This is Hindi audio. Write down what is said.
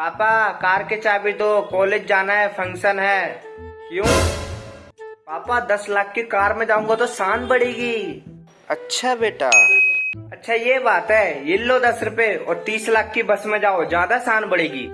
पापा कार के चाबी दो कॉलेज जाना है फ़ंक्शन है। क्यों? पापा दस लाख की कार में जाऊँगा तो शान बढ़ेगी। अच्छा बेटा। अच्छा ये बात है ये लो दस रुपए और तीस लाख की बस में जाओ ज़्यादा शान बढ़ेगी।